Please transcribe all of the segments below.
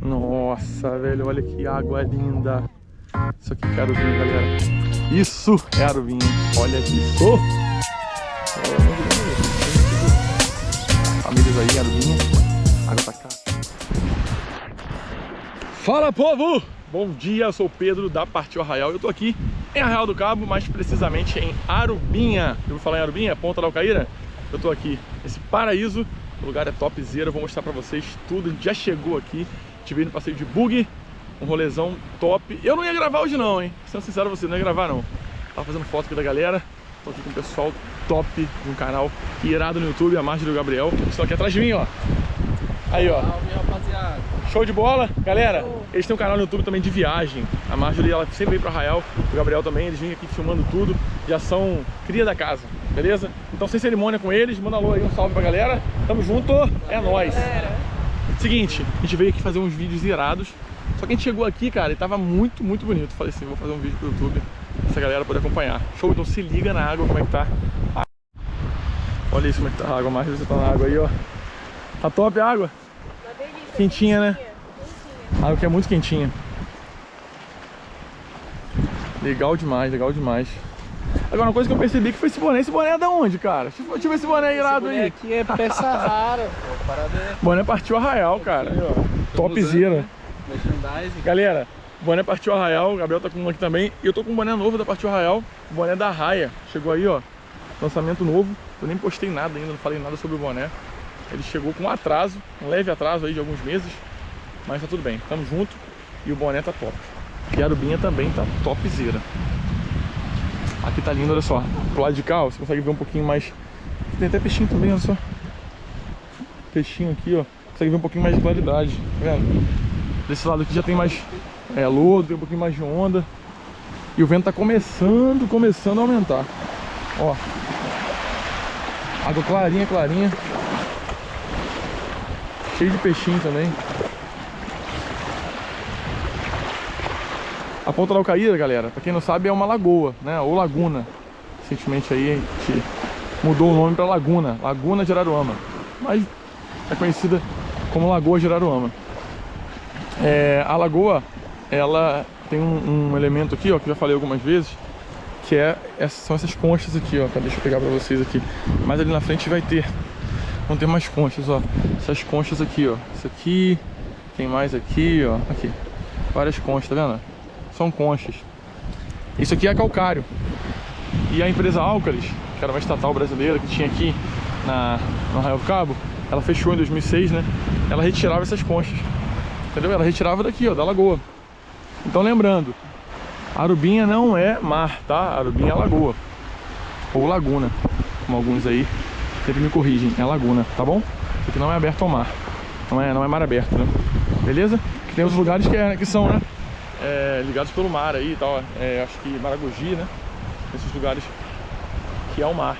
Nossa, velho, olha que água linda. Isso aqui é Arubinha, galera. Isso é Arubinha. Olha isso. Famílias aí, Arubinha. Água pra cá. Fala, povo! Bom dia, eu sou o Pedro da Partiu Arraial. Eu tô aqui em Arraial do Cabo, mais precisamente em Arubinha. Eu vou falar em Arubinha, Ponta da Alcaíra. Eu tô aqui, esse paraíso. O lugar é topzera, eu vou mostrar pra vocês tudo. A gente já chegou aqui, tive no passeio de bug, um rolezão top. Eu não ia gravar hoje não, hein? Sendo sincero você, não ia gravar não. Tava fazendo foto aqui da galera. Tô aqui com o pessoal top de um canal irado no YouTube, a Margem do Gabriel. Eles estão aqui atrás de mim, ó. Aí, ó. Show de bola. Galera, eles têm um canal no YouTube também de viagem. A Marjorie, ela sempre vem pro Arraial. O Gabriel também, eles vêm aqui filmando tudo. Já são cria da casa, beleza? Então, sem cerimônia com eles, manda alô aí, um salve pra galera. Tamo junto, é nóis. Seguinte, a gente veio aqui fazer uns vídeos irados. Só que a gente chegou aqui, cara, e tava muito, muito bonito. Falei assim, vou fazer um vídeo pro YouTube, essa galera poder acompanhar. Show, então se liga na água, como é que tá. Olha isso, como é que tá a água. Marjorie, você tá na água aí, ó. Tá top a água? Quentinha, né? A água que é muito quentinha. Legal demais, legal demais. Agora, uma coisa que eu percebi que foi esse boné. Esse boné é da onde, cara? Deixa eu ver esse boné irado aí. aqui é peça rara, pô. Parada é Boné partiu Arraial, cara. Topzera. né? Galera, boné partiu Arraial. O Gabriel tá com um aqui também. E eu tô com um boné novo da Partiu Arraial. O boné da Raia. Chegou aí, ó. Lançamento novo. Eu nem postei nada ainda, não falei nada sobre o boné. Ele chegou com um atraso, um leve atraso aí de alguns meses. Mas tá tudo bem, tamo junto. E o boné tá top. E a Arubinha também tá topzera. Aqui tá lindo, olha só. Pro lado de cá, ó, você consegue ver um pouquinho mais. Tem até peixinho também, olha só. Peixinho aqui, ó. Consegue ver um pouquinho mais de claridade, tá vendo? Desse lado aqui já tem mais é, lodo, tem um pouquinho mais de onda. E o vento tá começando, começando a aumentar. Ó. Água clarinha, clarinha. Cheio de peixinho também. A Ponta da Alcaíra, galera, pra quem não sabe, é uma lagoa, né? Ou laguna. Recentemente aí a gente mudou o nome pra Laguna. Laguna de Araruama. Mas é conhecida como Lagoa de Araruama. É, a lagoa, ela tem um, um elemento aqui, ó, que já falei algumas vezes, que é, são essas conchas aqui, ó. Tá, Deixa eu pegar pra vocês aqui. Mas ali na frente vai ter, vão ter mais conchas, ó. Essas conchas aqui, ó. Isso aqui, tem mais aqui, ó. Aqui, várias conchas, tá vendo? São conchas. Isso aqui é calcário. E a empresa Álcalis, que era uma estatal brasileira que tinha aqui na, no Arraial do Cabo, ela fechou em 2006, né? Ela retirava essas conchas. Entendeu? Ela retirava daqui, ó, da lagoa. Então lembrando, Arubinha não é mar, tá? Arubinha é lagoa. Ou laguna, como alguns aí sempre me corrigem. É laguna, tá bom? Isso aqui não é aberto ao mar. Não é, não é mar aberto, né? Beleza? Tem os lugares que, é, que são, né? É, ligados pelo mar aí e tal. É, acho que Maragogi, né? Esses lugares que é o mar.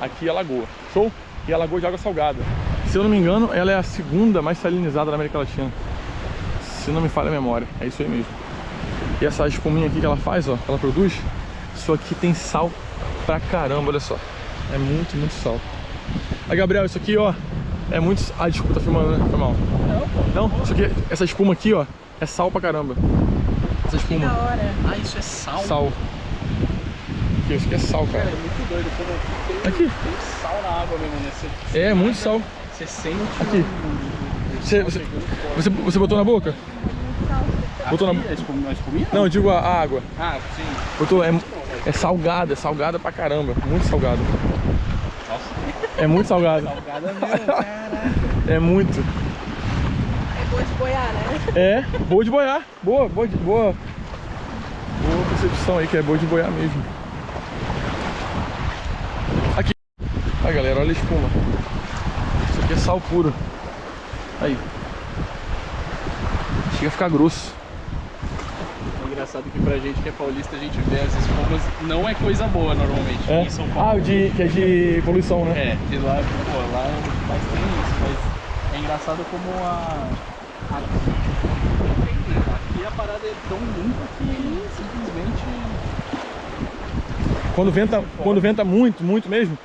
Aqui é a lagoa. Show? E a lagoa de água salgada. Se eu não me engano, ela é a segunda mais salinizada da América Latina. Se não me falha a memória. É isso aí mesmo. E essa espuminha aqui que ela faz, ó, que ela produz, isso aqui tem sal pra caramba, olha só. É muito, muito sal. Aí, Gabriel, isso aqui, ó, é muito... Ah, desculpa, tá filmando, né? Foi mal. Não, isso aqui, essa espuma aqui, ó, é sal pra caramba. Essa espuma. hora. Ah, isso é sal? Sal. Aqui, Isso aqui é sal, Cara, cara. é muito doido. Como tem, Aqui. tem sal na água mesmo, né? Você, É, muito sal. você sente Aqui. um- um Você, você, você, você botou na boca? Botou na... Aqui, a espuminha? Não, eu digo a, a água. Ah, sim. Botou, é, é salgada, é salgada pra caramba. Muito salgado. Nossa, É muito salgado. salgada mesmo, caraca. É muito. Boa de boiar, né? É, boa de boiar. Boa, boa de boa. Boa percepção aí, que é boa de boiar mesmo. Aqui. Aí, galera, olha a espuma. Isso aqui é sal puro. Aí. Chega a ficar grosso. É engraçado que pra gente que é paulista, a gente vê as espumas, não é coisa boa normalmente. É? Em São Ah, Paulo. o de, que é de poluição, né? É, de lá, pô, lá é mais tem isso, mas é engraçado como a. Aqui, aqui a parada é tão limpa que simplesmente. Quando venta, quando venta muito, muito mesmo,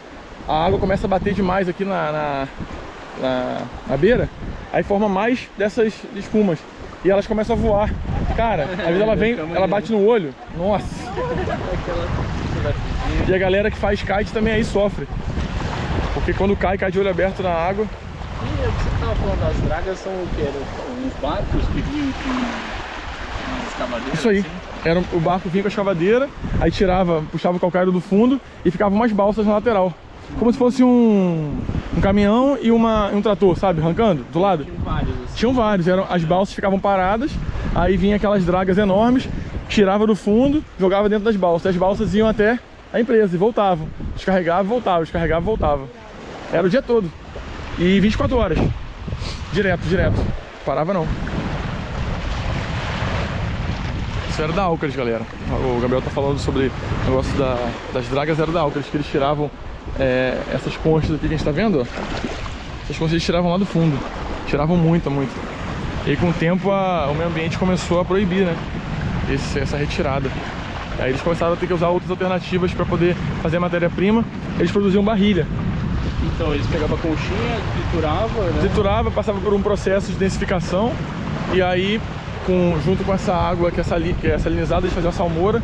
a água começa a bater demais aqui na, na, na, na beira aí forma mais dessas espumas. E elas começam a voar. Cara, às vezes ela vem, ela bate no olho. Nossa. E a galera que faz kite também aí sofre. Porque quando cai, cai de olho aberto na água. E o que você tava falando das dragas são o que? Uns barcos que vinham com umas escavadeiras? Isso aí. assim? Era, o barco vinha com a escavadeira, aí tirava, puxava o calcário do fundo e ficavam umas balsas na lateral. Como se fosse um, um caminhão e uma, um trator, sabe? Arrancando do lado. Tinham vários assim. Tinham vários, eram, as balsas ficavam paradas, aí vinha aquelas dragas enormes, tirava do fundo, jogava dentro das balsas. As balsas iam até a empresa e voltavam. Descarregava e voltava, descarregava e voltava. Era o dia todo. E 24 horas. Direto, direto. Parava não. Isso era da Alcares, galera. O Gabriel tá falando sobre o negócio da- das dragas, era da Alcares, que eles tiravam é, essas conchas aqui que a gente tá vendo. Essas conchas eles tiravam lá do fundo. Tiravam muito, muito. E com o tempo a- o meio ambiente começou a proibir, né? Esse- essa retirada. Aí eles começaram a ter que usar outras alternativas para poder fazer matéria-prima. Eles produziam barrilha. Então eles pegavam a conchinha, trituravam, né? Triturava, passava por um processo de densificação. E aí, com, junto com essa água que é, sali, que é salinizada, eles faziam a salmoura.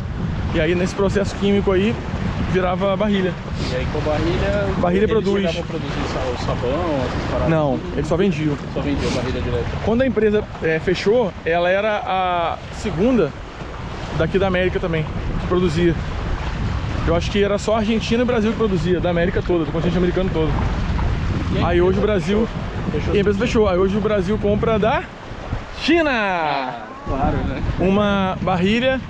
E aí, nesse processo químico aí, virava barrilha. E aí com a barrilha. Barrilha eles produz. a produzir sabão, essas paradas. Não, eles só vendiam. Só vendia barrilha direto. Quando a empresa é, fechou, ela era a segunda daqui da América também, que produzia. Eu acho que era só a Argentina e o Brasil que produzia, da América toda, do continente americano todo. E Aí hoje o Brasil. Fechou. E a empresa fechou. Aí hoje o Brasil compra da China! Ah, claro, né? Uma barrilha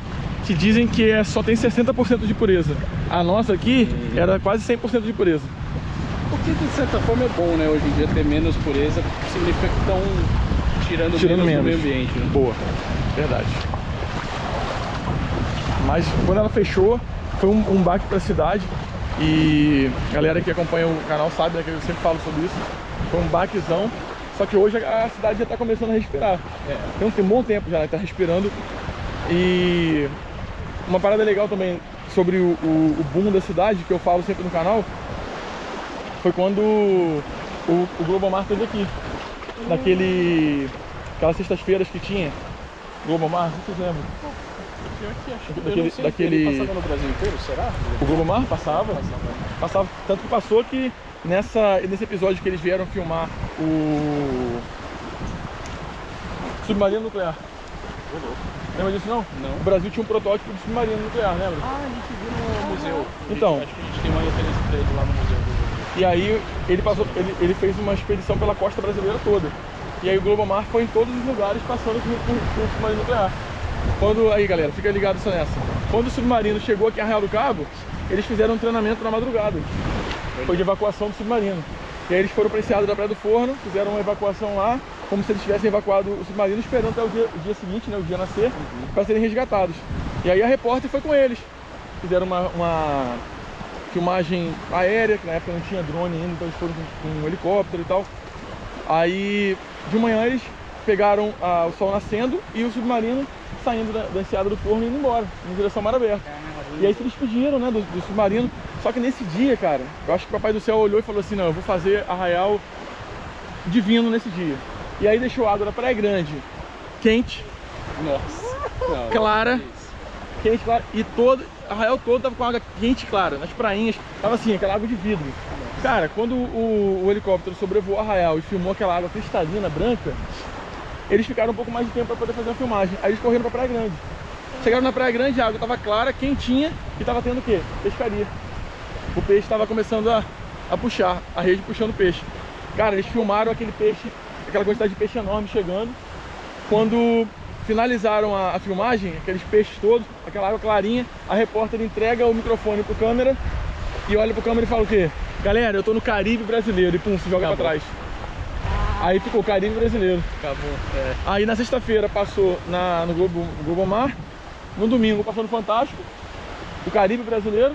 que dizem que é, só tem 60% de pureza. A nossa aqui era quase 100% de pureza. O que de certa forma é bom, né? Hoje em dia ter menos pureza significa que estão tirando, Tirando menos, menos. do meio ambiente. Né? Boa, verdade. Mas quando ela fechou, foi um, um baque para a cidade. E a galera que acompanha o canal sabe né, que eu sempre falo sobre isso. Foi um baquezão. Só que hoje a cidade já está começando a respirar. É. Tem um, tem um bom tempo já, está respirando. E uma parada legal também sobre o, o, o boom da cidade, que eu falo sempre no canal, foi quando o, o Globomar esteve aqui. Naquele. Aquelas sextas-feiras que tinha. Globomar, não se vocês lembram. Pior que acho que Daquele- eu não sei, daquele- ele passava no Brasil inteiro, será? O Globomar passava. Passava. Passava. Tanto que passou que nessa, nesse episódio que eles vieram filmar o. Submarino nuclear. Lembra disso não? Não. O Brasil tinha um protótipo de submarino nuclear, lembra? Ah, a gente viu no museu. A gente- Então. Acho que a gente tem uma referência pra ele lá no museu. E aí ele passou, ele, ele fez uma expedição pela costa brasileira toda. E aí o Globomar foi em todos os lugares passando com, com, com o submarino nuclear. Quando, aí galera, fica ligado só nessa. Quando o submarino chegou aqui em Arraial do Cabo, eles fizeram um treinamento na madrugada. Foi de evacuação do submarino. E aí eles foram para da Praia do Forno, fizeram uma evacuação lá, como se eles tivessem evacuado o submarino, esperando até o dia, o dia seguinte, né, o dia nascer, para serem resgatados. E aí a repórter foi com eles. Fizeram uma, uma filmagem aérea, que na época não tinha drone ainda, então eles foram com, com um helicóptero e tal. Aí de manhã eles pegaram ah, o sol nascendo e o submarino saindo da, da enseada do forno e indo embora, em direção ao mar aberto. E aí se despediram, né, do, do submarino. Só que nesse dia, cara, eu acho que o Papai do Céu olhou e falou assim, não, eu vou fazer arraial divino nesse dia. E aí deixou a água da Praia Grande quente, Nossa. Clara. quente, clara, e todo, arraial todo tava com água quente, clara, nas prainhas, tava assim, aquela água de vidro. Cara, quando o, o helicóptero sobrevoou Arraial e filmou aquela água cristalina, branca, eles ficaram um pouco mais de tempo para poder fazer a filmagem. Aí eles correram pra Praia Grande. Chegaram na Praia Grande, a água tava clara, quentinha e tava tendo o quê? Pescaria. O peixe estava começando a, a puxar, a rede puxando o peixe. Cara, eles filmaram aquele peixe, aquela quantidade de peixe enorme chegando. Quando finalizaram a, a filmagem, aqueles peixes todos, aquela água clarinha, a repórter entrega o microfone pro câmera e olha pro câmera e fala o quê? Galera, eu tô no Caribe brasileiro e pum, se joga pra Acabou. trás. Aí ficou Caribe brasileiro. Acabou. É. Aí na sexta-feira passou na, no Globo, Globo Mar, no domingo passou no Fantástico, o Caribe brasileiro,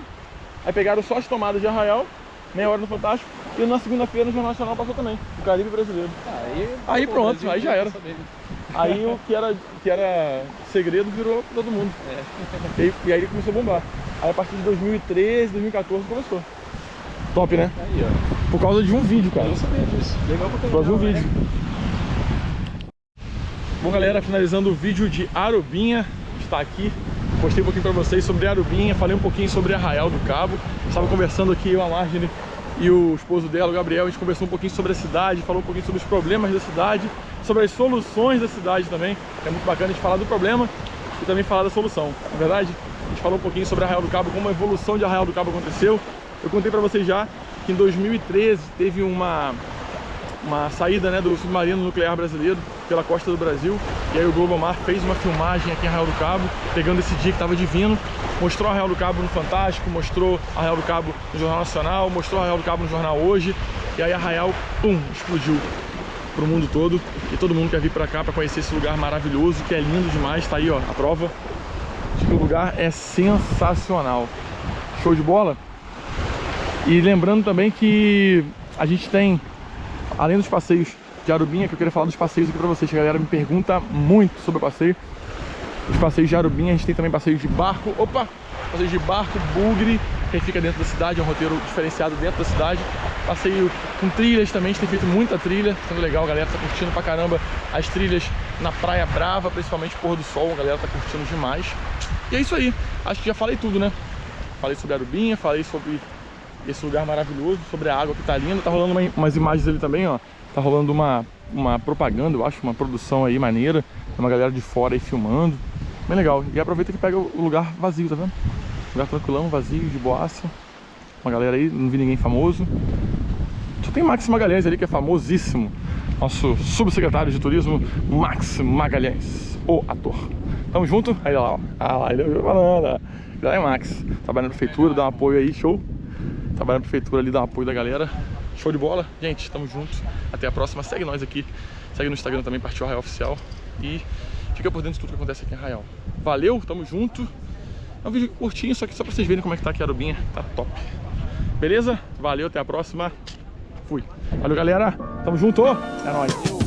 aí pegaram só as tomadas de Arraial, meia hora no Fantástico, e na segunda-feira no Jornal Nacional passou também, o Caribe brasileiro. Aí, Aí pronto, Brasil aí já era. Aí o que era, que era segredo virou todo mundo. É. E, aí- e aí ele começou a bombar. Aí a partir de 2013, 2014 começou. Top, né? Aí, ó. Por causa de um vídeo, Eu cara. não sabia disso. Legal pra Por causa de um vídeo. né? Bom, galera, finalizando o vídeo de Arubinha, está aqui. Postei um pouquinho para vocês sobre Arubinha, falei um pouquinho sobre Arraial do Cabo. Estava conversando aqui, eu, a Margine e o esposo dela, o Gabriel, a gente conversou um pouquinho sobre a cidade, falou um pouquinho sobre os problemas da cidade, sobre as soluções da cidade também. É muito bacana a gente falar do problema e também falar da solução, não é verdade? A gente falou um pouquinho sobre Arraial do Cabo, como a evolução de Arraial do Cabo aconteceu. Eu contei para vocês já que em 2013 teve uma, uma saída né, do submarino nuclear brasileiro pela costa do Brasil. E aí o Globo Mar fez uma filmagem aqui em Arraial do Cabo, pegando esse dia que estava divino. Mostrou Arraial do Cabo no Fantástico, mostrou Arraial do Cabo no Jornal Nacional, mostrou Arraial do Cabo no Jornal Hoje. E aí Arraial, pum, explodiu pro mundo todo. E todo mundo quer vir para cá para conhecer esse lugar maravilhoso, que é lindo demais. Tá aí, ó, a prova de que o lugar é sensacional. Show de bola? E lembrando também que a gente tem, além dos passeios de Arubinha, que eu queria falar dos passeios aqui pra vocês, que a galera me pergunta muito sobre o passeio. Os passeios de Arubinha, a gente tem também passeios de barco, opa, passeios de barco, bugre, que fica dentro da cidade, é um roteiro diferenciado dentro da cidade. Passeio com trilhas também, a gente tem feito muita trilha, sendo legal, a galera tá curtindo pra caramba as trilhas na Praia Brava, principalmente pôr do sol, a galera tá curtindo demais. E é isso aí, acho que já falei tudo, né? Falei sobre Arubinha, falei sobre esse lugar maravilhoso, sobre a água que tá linda. Tá rolando uma, umas imagens ali também, ó. Tá rolando uma, uma propaganda, eu acho, uma produção aí maneira. Tem uma galera de fora aí filmando. Bem legal. E aproveita que pega o lugar vazio, tá vendo? Lugar tranquilão, vazio, de boaça. Uma galera aí, não vi ninguém famoso. Só tem Max Magalhães ali, que é famosíssimo. Nosso subsecretário de turismo, Max Magalhães, o ator. Tamo junto? Aí lá, ó. Ah lá, ele é ó. Já é Max. Trabalha na prefeitura, dá um apoio aí, show. Trabalha na prefeitura ali, dá um apoio da galera. Show de bola. Gente, tamo juntos. Até a próxima. Segue nós aqui. Segue no Instagram também, Partiu Arraial Oficial. E fica por dentro de tudo que acontece aqui em Arraial. Valeu, tamo junto. É um vídeo curtinho, só que só pra vocês verem como é que tá aqui a Arubinha. Tá top. Beleza? Valeu, até a próxima. Fui. Valeu, galera. Tamo junto. É nóis.